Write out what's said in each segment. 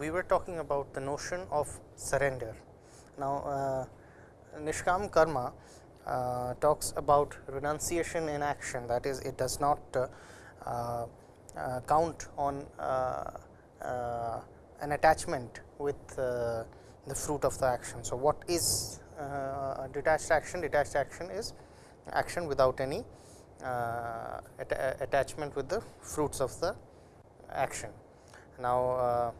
We were talking about the notion of surrender. Now, uh, Nishkam karma uh, talks about renunciation in action that is it does not uh, uh, uh count on uh, an attachment with the fruit of the action. So, what is detached action? Detached action is action without any attachment with the fruits of the action. Now,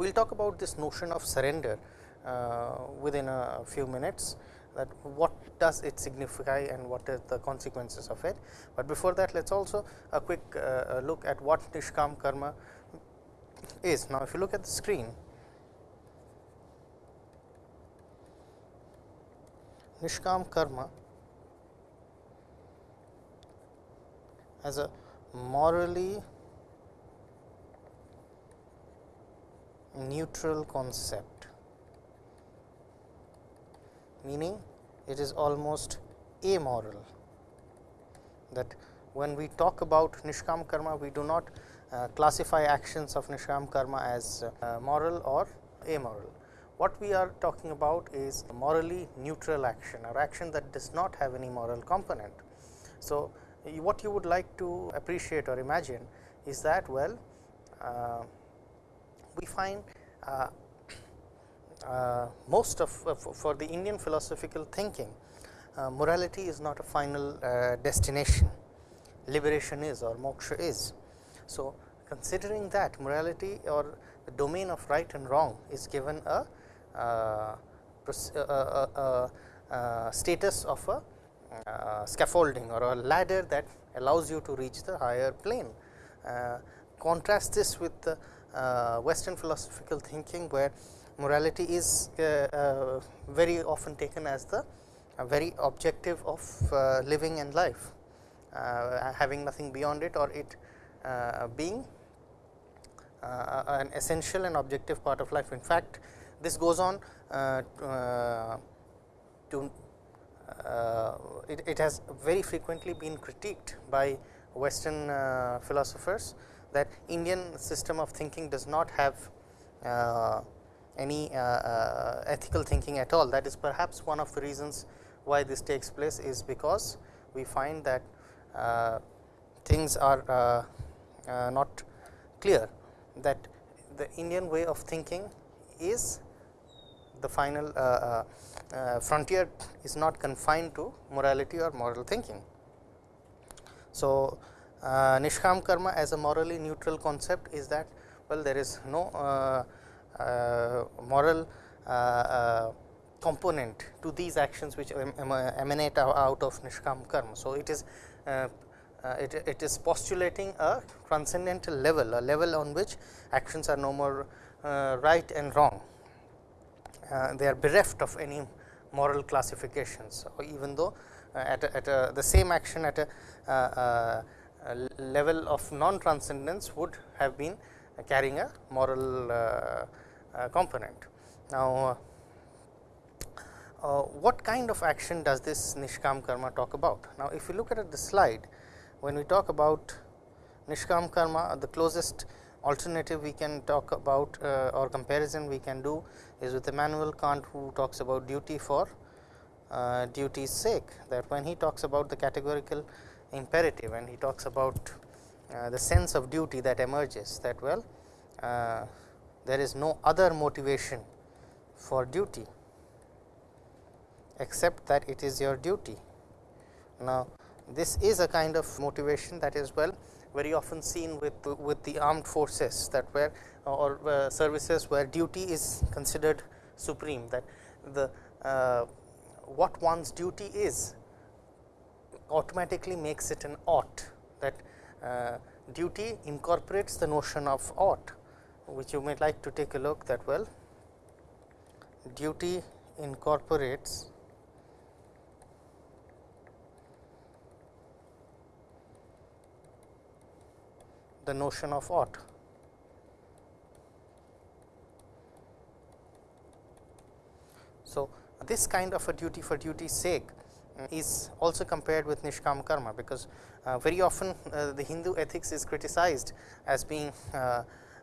we will talk about this notion of surrender uh, within a few minutes that what does it signify and what are the consequences of it. But before that let us also a quick uh, look at what Nishkam karma is. Now, if you look at the screen, Nishkam karma as a morally neutral concept, meaning it is almost amoral that when we talk about Nishkam karma, we do not uh, classify actions of Nishkam karma as uh, moral or amoral. What we are talking about is morally neutral action or action that does not have any moral component. So, what you would like to appreciate or imagine is that well uh, we find uh, uh, most of uh, for the Indian philosophical thinking uh, morality is not a final uh, destination liberation is or moksha is. So, considering that morality or the domain of right and wrong is given a, uh, a status of a scaffolding or a ladder that allows you to reach the higher plane. contrast this with the uh, Western philosophical thinking, where morality is uh, uh, very often taken as the very objective of living and life, having nothing beyond it or it being an essential and objective part of life. In fact, this goes on to uh, it, it, has very frequently been critiqued by Western uh, philosophers that Indian system of thinking does not have uh, any uh, uh, ethical thinking at all. That is perhaps one of the reasons why this takes place is because we find that uh, things are uh, uh, not clear that the Indian way of thinking is the final frontier is not confined to morality or moral thinking. So, uh, Nishkam karma as a morally neutral concept is that well there is no uh, uh, moral uh, uh, component to these actions which emanate out of Nishkam karma. So, it is it, it is postulating a transcendental level, a level on which actions are no more right and wrong. they are bereft of any moral classifications, even though at, a, at a, the same action at a level of non transcendence would have been carrying a moral uh, uh, component. Now, uh, what kind of action does this Nishkam karma talk about? Now, if you look at the slide, when we talk about Nishkam karma, the closest alternative we can talk about uh, or comparison we can do is with Immanuel Kant who talks about duty for uh, duty's sake that when he talks about the categorical imperative and he talks about uh, the sense of duty that emerges that well uh, there is no other motivation for duty except that it is your duty. Now, this is a kind of motivation that is well very often seen with with the armed forces that where or uh, services where duty is considered supreme that the uh, what one's duty is automatically makes it an ought that uh, duty incorporates the notion of ought which you may like to take a look that well duty incorporates the notion of ought. So, this kind of a duty for duty's sake is also compared with Nishkam karma, because uh, very often uh, the Hindu ethics is criticized as being uh,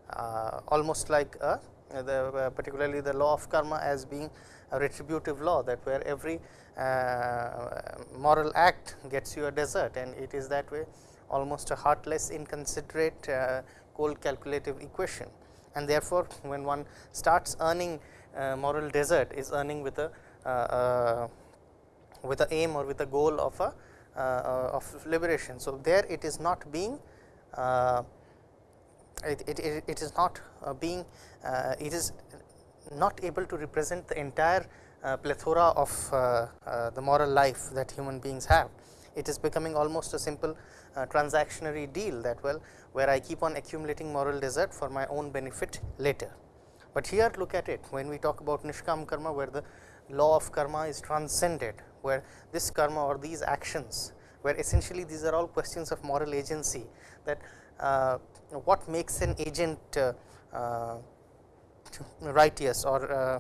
uh, almost like a, the uh, particularly the law of karma as being a retributive law that where every uh, moral act gets you a desert and it is that way almost a heartless inconsiderate uh, cold calculative equation. And therefore, when one starts earning uh, moral desert is earning with a uh, with a aim or with a goal of a of liberation. So, there it is not being it, it, it is not being it is not able to represent the entire uh, plethora of uh, uh, the moral life that human beings have. It is becoming almost a simple transactionary deal that well where I keep on accumulating moral desert for my own benefit later. But here look at it when we talk about nishkam karma where the law of karma is transcended where this karma or these actions where essentially these are all questions of moral agency that uh, what makes an agent uh, uh, righteous or uh,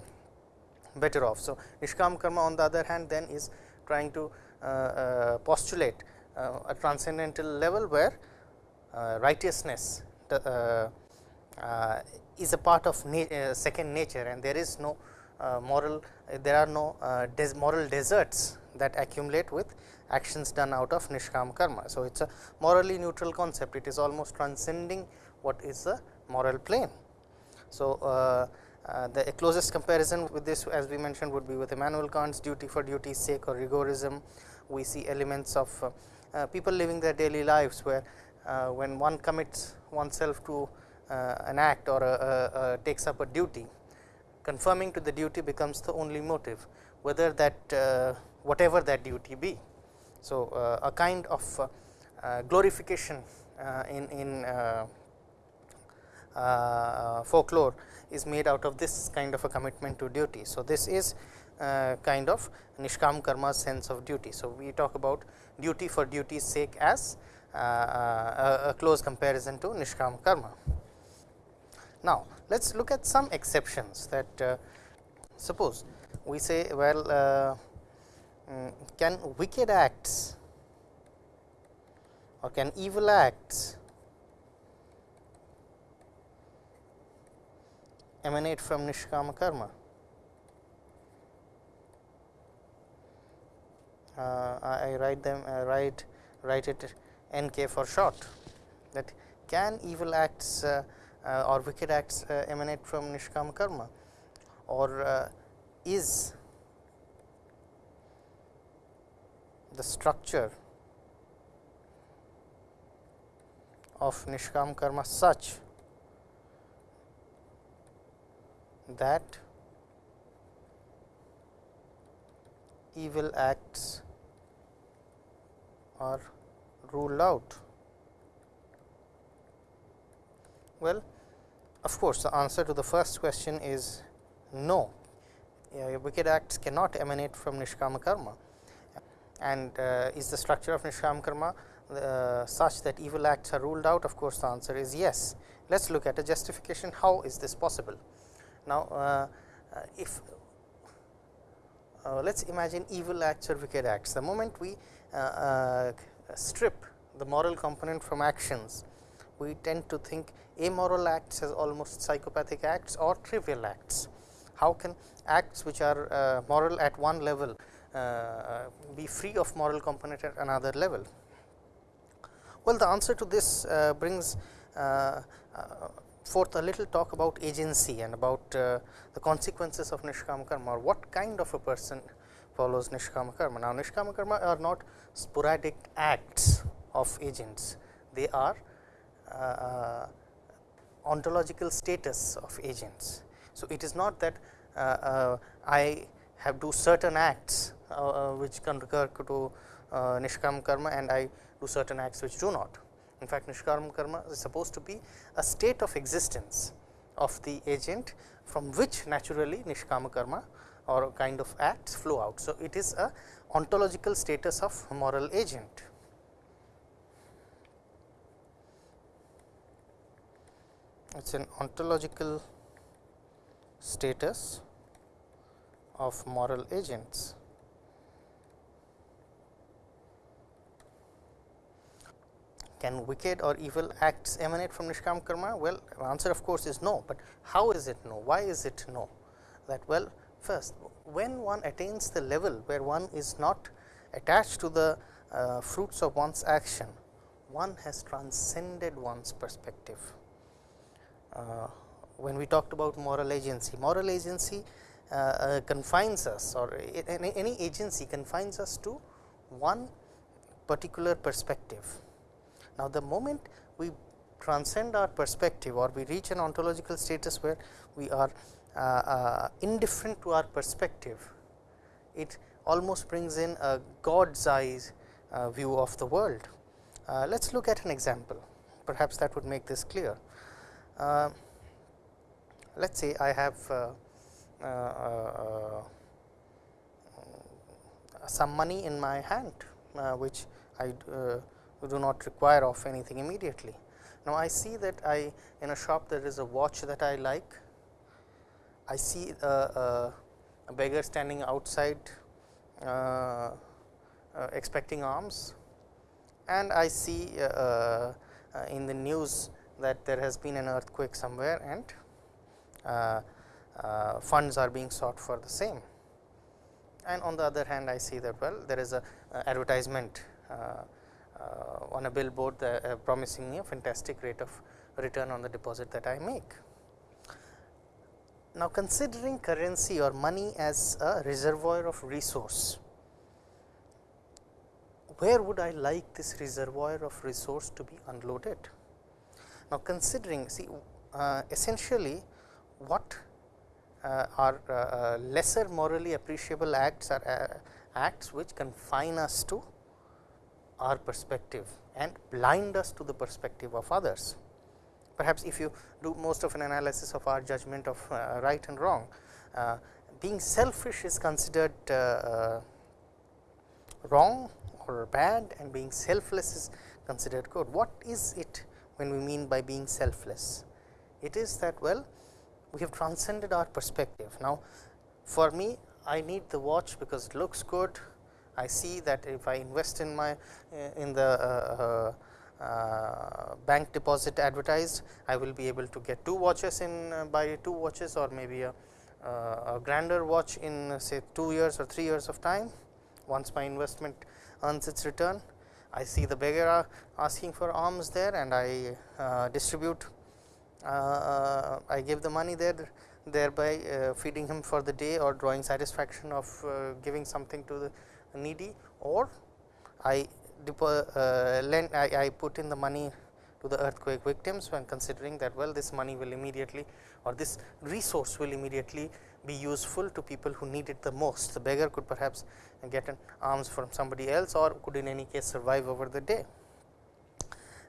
better off. So, Nishkam karma on the other hand then is trying to uh, uh, postulate a transcendental level where righteousness is a part of na second nature and there is no moral there are no des moral deserts that accumulate with actions done out of nishkam karma. So, it is a morally neutral concept it is almost transcending what is the moral plane. So, uh, uh, the closest comparison with this as we mentioned would be with Immanuel Kant's duty for duty's sake or rigorism. We see elements of uh, people living their daily lives where when one commits oneself to Uh, an act or a, a, a takes up a duty, confirming to the duty becomes the only motive whether that uh, whatever that duty be. So, uh, a kind of glorification in, in uh, folklore is made out of this kind of a commitment to duty. So, this is uh, kind of Nishkam karma sense of duty. So, we talk about duty for duty's sake as uh, a, a close comparison to Nishkam karma. Now, let us look at some exceptions that uh, suppose we say well uh, mm, can wicked acts or can evil acts emanate from nishkama karma. Uh, I write them uh, write write it n k for short that can evil acts uh or wicked acts uh, emanate from nishkama karma or uh, is the structure of nishkam karma such that evil acts are ruled out? Well, of course, the answer to the first question is no. Uh, wicked acts cannot emanate from nishkama karma. And uh, is the structure of nishkama karma uh, such that evil acts are ruled out? Of course the answer is yes. Let us look at a justification. How is this possible? Now, uh, uh, if uh, let us imagine evil acts or wicked acts, the moment we strip the moral component from actions, we tend to think amoral acts as almost psychopathic acts or trivial acts. How can acts which are uh, moral at one level uh, be free of moral component at another level? Well, the answer to this uh, brings forth a little talk about agency and about uh, the consequences of nishkama karma or what kind of a person follows nishkama karma. Now, nishkama karma are not sporadic acts of agents, they are uh, uh, ontological status of agents. So, it is not that uh, uh, I have do certain acts uh, which can recur to nishkama karma and I do certain acts which do not. In fact, Nishkarma karma is supposed to be a state of existence of the agent from which naturally Nishkama karma or kind of acts flow out. So, it is a ontological status of moral agent. It is an ontological status of moral agents. can wicked or evil acts emanate from Nishkam karma? Well, answer of course is no, but how is it no? Why is it no? That well, first when one attains the level where one is not attached to the uh, fruits of one's action, one has transcended one's perspective. Uh, when we talked about moral agency, moral agency uh, uh confines us or any, agency confines us to one particular perspective. Now, the moment we transcend our perspective or we reach an ontological status where we are uh, uh, indifferent to our perspective, it almost brings in a God's eyes uh, view of the world. Let us look at an example, perhaps that would make this clear. Uh, Let us say I have uh, some money in my hand, which I do not require of anything immediately. Now, I see that I in a shop there is a watch that I like, I see a, a, beggar standing outside uh, uh, expecting alms and I see uh, uh, in the news that there has been an earthquake somewhere and uh, uh, funds are being sought for the same. And on the other hand I see that well there is a advertisement on a billboard promising me a fantastic rate of return on the deposit that I make. Now, considering currency or money as a reservoir of resource, where would I like this reservoir of resource to be unloaded? Now, considering see uh, essentially what uh, are uh, uh lesser morally appreciable acts are uh, acts which confine us to our perspective and blind us to the perspective of others perhaps if you do most of an analysis of our judgment of right and wrong, being selfish is considered wrong or bad and being selfless is considered good. What is it when we mean by being selfless? It is that well we have transcended our perspective. Now, for me I need the watch because it looks good. I see that if I invest in my in the uh, uh, bank deposit advertised, I will be able to get two watches in uh, buy two watches or maybe a, uh, a grander watch in uh, say 2 years or 3 years of time once my investment earns its return. I see the beggar asking for alms there and I uh, distribute uh, I give the money there thereby feeding him for the day or drawing satisfaction of giving something to the needy. Or I uh, lend I, I put in the money to the earthquake victims when considering that well this money will immediately or this resource will immediately be useful to people who need it the most. The beggar could perhaps get an alms from somebody else or could in any case survive over the day.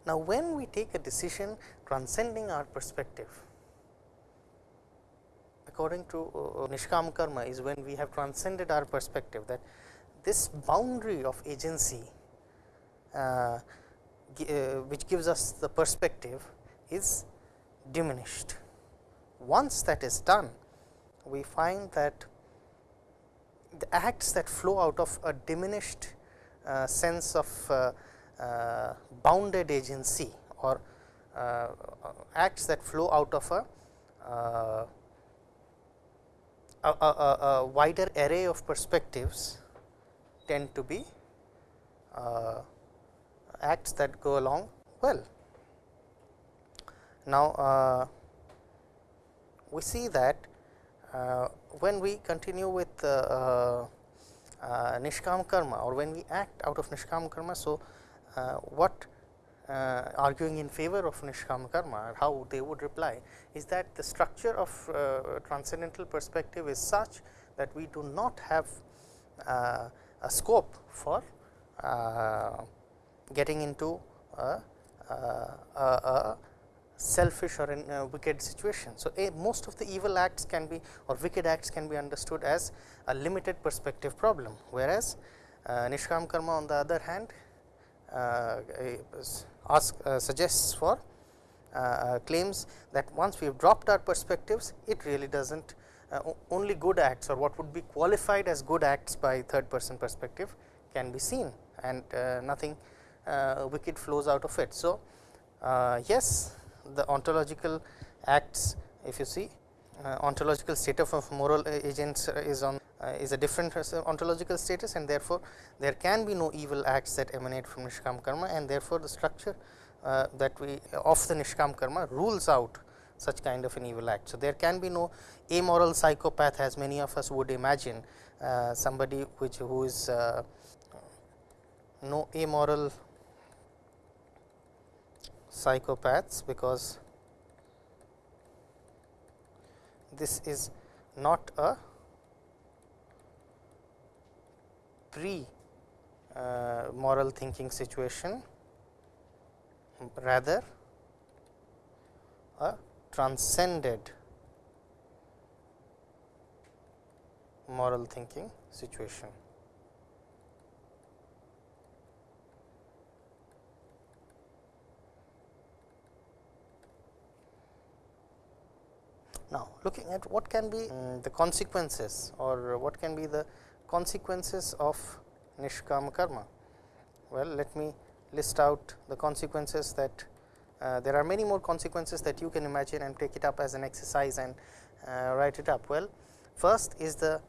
Now, when we take a decision transcending our perspective, according to uh, Nishkam karma is when we have transcended our perspective that this boundary of agency uh, uh, which gives us the perspective is diminished. Once that is done, we find that the acts that flow out of a diminished uh, sense of uh, uh, bounded agency or uh, acts that flow out of a, a, a, a, wider array of perspectives tend to be acts that go along well. Now, uh, we see that uh, when we continue with uh, uh, uh Nishkam karma or when we act out of Nishkam karma. So, uh, what arguing in favor of Nishkam karma how they would reply is that the structure of transcendental perspective is such that we do not have a scope for getting into a, a, a selfish or in a wicked situation. So, a, most of the evil acts can be or wicked acts can be understood as a limited perspective problem, whereas uh, Nishkam karma on the other hand uh, ask uh, suggests for uh, uh, claims that once we have dropped our perspectives, it really does not uh, only good acts or what would be qualified as good acts by third person perspective can be seen and nothing wicked flows out of it. So, yes the ontological acts if you see ontological state of moral agents is on is a different ontological status and therefore, there can be no evil acts that emanate from Nishkam karma and therefore, the structure uh, that we of the Nishkam karma rules out such kind of an evil act. So, there can be no amoral psychopath as many of us would imagine uh, somebody which who is uh, no amoral psychopaths, because this is not a pre uh, moral thinking situation, rather a transcended moral thinking situation. Now, looking at what can be um, the consequences or what can be the consequences of nishkama karma. Well, let me list out the consequences that uh, there are many more consequences that you can imagine and take it up as an exercise and uh, write it up. Well, first is the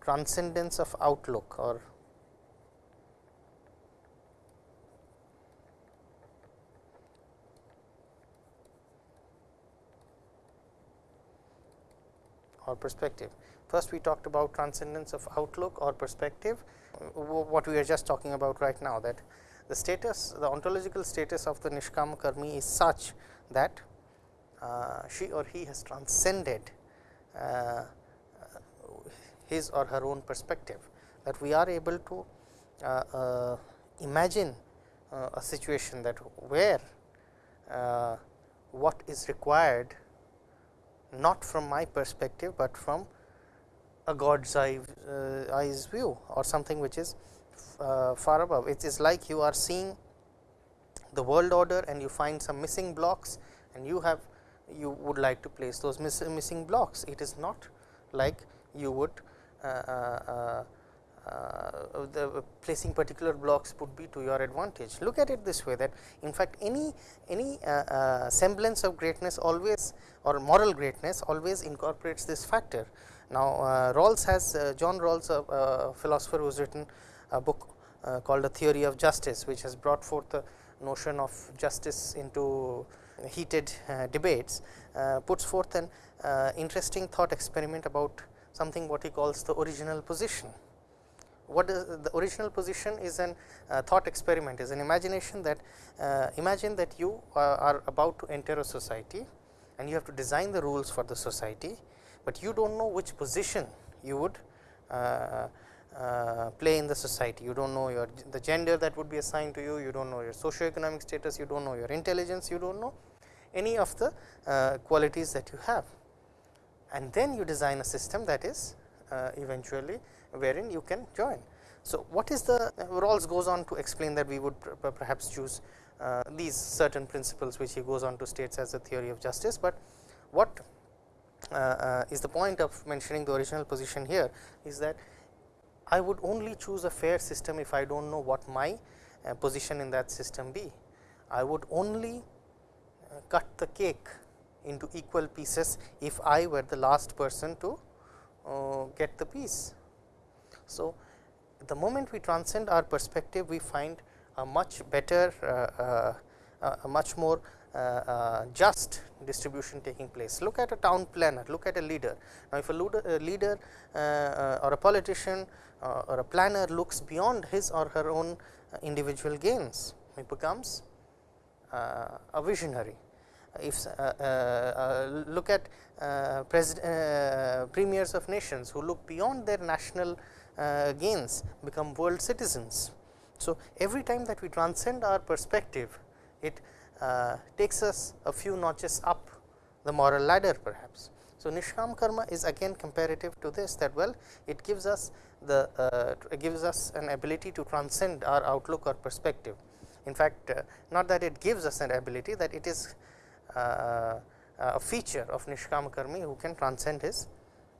transcendence of outlook or or perspective. First we talked about transcendence of outlook or perspective, what we are just talking about right now that the status the ontological status of the Nishkama Karmi is such that uh, she or he has transcended uh, his or her own perspective that we are able to uh, uh imagine uh, a situation that where uh, what is required not from my perspective, but from a God's eye, uh, eyes view or something which is uh, far above. It is like you are seeing the world order and you find some missing blocks and you have you would like to place those miss, missing blocks. It is not like you would uh, uh, uh, the placing particular blocks would be to your advantage. Look at it this way that in fact, any any uh, uh, semblance of greatness always or moral greatness always incorporates this factor. Now, uh, Rawls has uh, John Rawls a, a, philosopher who has written a book uh, called a theory of justice, which has brought forth the notion of justice into heated debates, puts forth an interesting thought experiment about something what he calls the original position what is the original position is an uh, thought experiment is an imagination that uh, imagine that you uh, are about to enter a society and you have to design the rules for the society, but you do not know which position you would uh, uh, play in the society. You do not know your the gender that would be assigned to you, you do not know your socio-economic status, you do not know your intelligence, you do not know any of the uh, qualities that you have. And then you design a system that is eventually wherein you can join. So, what is the Rawls goes on to explain that we would perhaps choose uh, these certain principles which he goes on to states as a theory of justice, but what uh, uh, is the point of mentioning the original position here is that I would only choose a fair system if I do not know what my uh, position in that system be. I would only uh, cut the cake into equal pieces if I were the last person to uh, get the piece. So, the moment we transcend our perspective, we find a much better, uh, uh, a much more uh, just distribution taking place. Look at a town planner, look at a leader. Now, if a leader or a politician or a planner looks beyond his or her own individual gains, he becomes a visionary. If uh, uh, look at uh, premiers of nations who look beyond their national uh, gains become world citizens. So, every time that we transcend our perspective, it uh, takes us a few notches up the moral ladder perhaps. So, Nishkam karma is again comparative to this that well it gives us the uh, gives us an ability to transcend our outlook or perspective. In fact, uh, not that it gives us an ability that it is uh, a feature of Nishkam karmi who can transcend his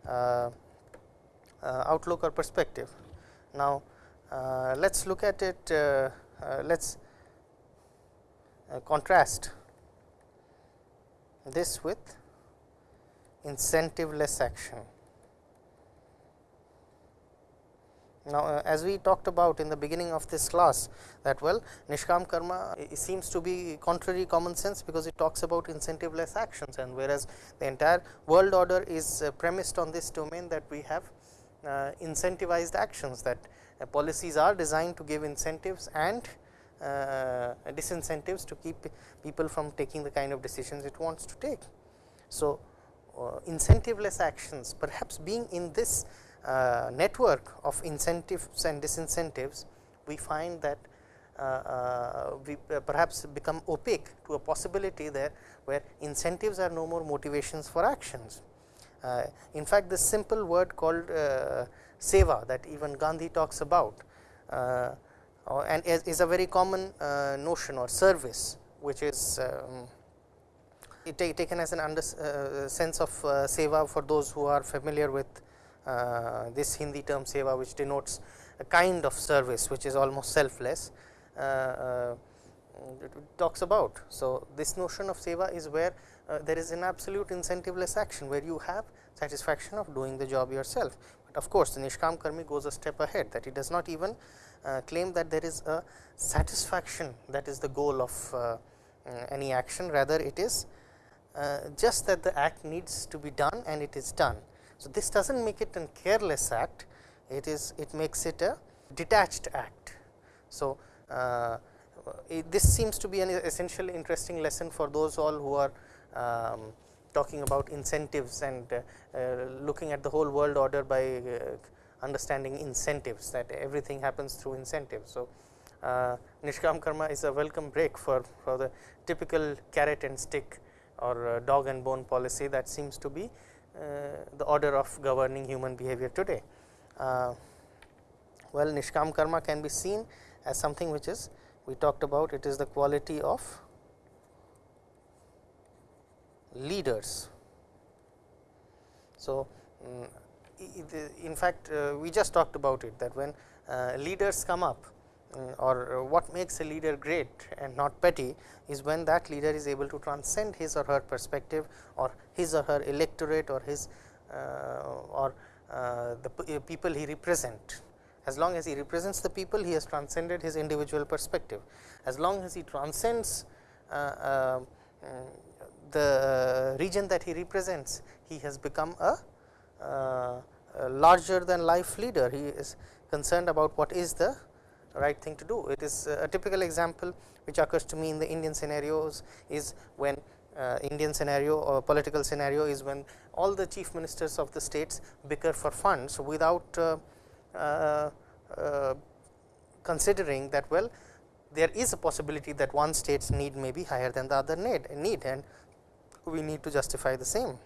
uh, uh, outlook or perspective. Now, Uh, let us look at it, uh, uh, let us uh, contrast this with incentiveless action. Now, uh, as we talked about in the beginning of this class that well Nishkam karma seems to be contrary common sense, because it talks about incentiveless actions and whereas the entire world order is uh, premised on this domain that we have uh, incentivized actions that uh, policies are designed to give incentives and uh, disincentives to keep people from taking the kind of decisions it wants to take. So, uh, incentiveless actions perhaps being in this uh, network of incentives and disincentives, we find that uh, uh, we perhaps become opaque to a possibility there where incentives are no more motivations for actions. In fact, this simple word called seva that even Gandhi talks about and is a very common notion or service which is um, taken as an under, uh, sense of uh, seva for those who are familiar with uh, this Hindi term seva which denotes a kind of service which is almost selfless uh, uh, talks about. So, this notion of seva is where there is an absolute incentiveless action where you have satisfaction of doing the job yourself. But of course, the Nishkam Karmi goes a step ahead that he does not even uh, claim that there is a satisfaction that is the goal of uh, any action rather it is uh, just that the act needs to be done and it is done. So, this does not make it a careless act, it is it makes it a detached act. So, uh, it, this seems to be an essential interesting lesson for those all who are um, talking about incentives and uh, uh, looking at the whole world order by uh, understanding incentives that everything happens through incentives. So, uh, Nishkam karma is a welcome break for, for the typical carrot and stick or uh, dog and bone policy that seems to be uh, the order of governing human behavior today. Uh, well, Nishkam karma can be seen as something which is we talked about it is the quality of leaders. So, um, in fact, uh, we just talked about it that when uh, leaders come up uh, or what makes a leader great and not petty is when that leader is able to transcend his or her perspective or his or her electorate or his uh, or uh, the people he represent. As long as he represents the people, he has transcended his individual perspective. As long as he transcends uh, the region that he represents, he has become a, a larger than life leader. He is concerned about what is the right thing to do. It is a typical example which occurs to me in the Indian scenarios is when uh, Indian scenario or political scenario is when all the chief ministers of the states bicker for funds without uh, uh, uh considering that well there is a possibility that one state's need may be higher than the other need, need and we need to justify the same.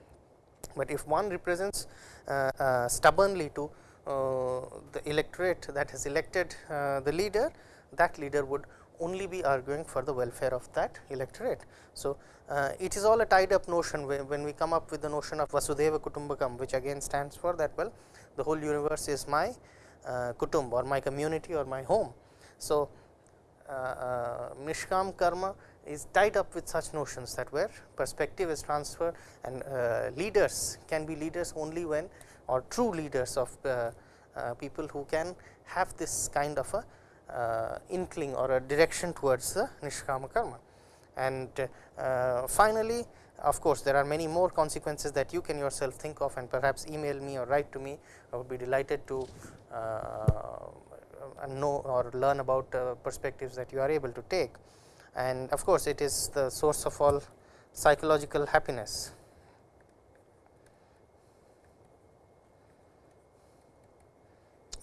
But if one represents uh, uh, stubbornly to uh, the electorate that has elected the leader, that leader would only be arguing for the welfare of that electorate. So, uh, it is all a tied up notion when we come up with the notion of Vasudhaiva Kutumbakam, which again stands for that well the whole universe is my uh, kutumb or my community or my home. So, uh, uh, karma is tied up with such notions that where perspective is transferred and uh, leaders can be leaders only when or true leaders of uh, uh, people who can have this kind of a uh, inkling or a direction towards the nishkama karma. And finally, of course, there are many more consequences that you can yourself think of and perhaps email me or write to me. I would be delighted to know or learn about perspectives that you are able to take. And of course, it is the source of all psychological happiness.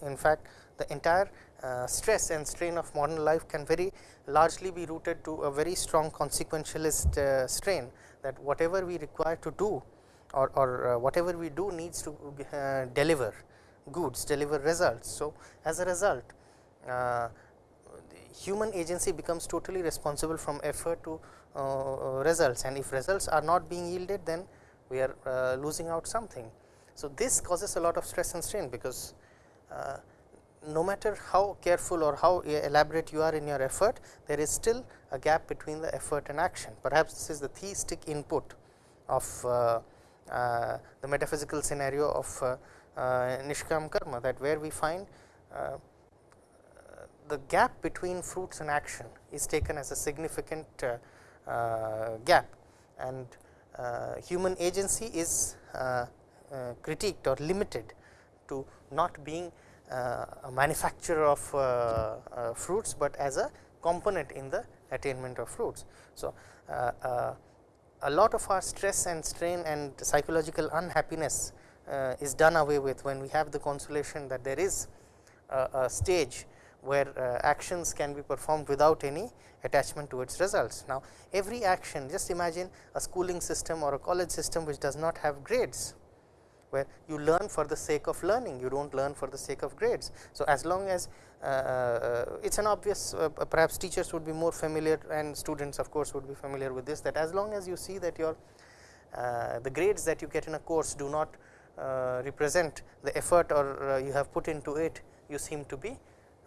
in fact, the entire uh, stress and strain of modern life can very largely be rooted to a very strong consequentialist uh, strain that whatever we require to do or, or uh, whatever we do needs to uh, deliver goods, deliver results. So, as a result uh, human agency becomes totally responsible from effort to uh, results and if results are not being yielded then we are losing out something. So, this causes a lot of stress and strain because uh, no matter how careful or how elaborate you are in your effort, there is still a gap between the effort and action. Perhaps this is the theistic input of uh, uh, the metaphysical scenario of uh, uh Nishkam karma that where we find uh, the gap between fruits and action is taken as a significant uh, gap and human agency is critiqued or limited to not being uh, a manufacturer of uh, uh, fruits, but as a component in the attainment of fruits. So, a lot of our stress and strain and psychological unhappiness is done away with when we have the consolation that there is a, a stage where uh, actions can be performed without any attachment to its results. Now, every action just imagine a schooling system or a college system which does not have grades where you learn for the sake of learning, you do not learn for the sake of grades. So, as long as uh, uh, it is an obvious uh, perhaps teachers would be more familiar and students of course, would be familiar with this that as long as you see that your uh, the grades that you get in a course do not uh, represent the effort or uh, you have put into it, you seem to be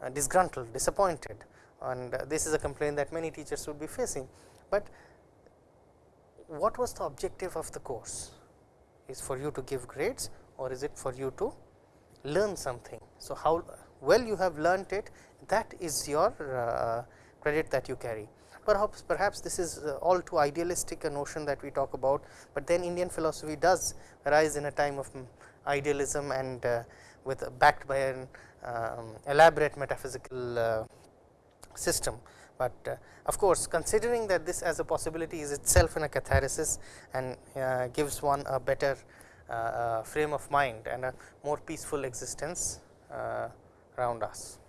disgruntled, disappointed and this is a complaint that many teachers would be facing. But what was the objective of the course? is for you to give grades or is it for you to learn something. So, how well you have learnt it that is your uh, credit that you carry. Perhaps, perhaps this is uh, all too idealistic a notion that we talk about, but then Indian philosophy does arise in a time of idealism and uh, with backed by an um, elaborate metaphysical uh, system but uh, of course, considering that this as a possibility is itself in a catharsis and uh, gives one a better uh, frame of mind and a more peaceful existence around us.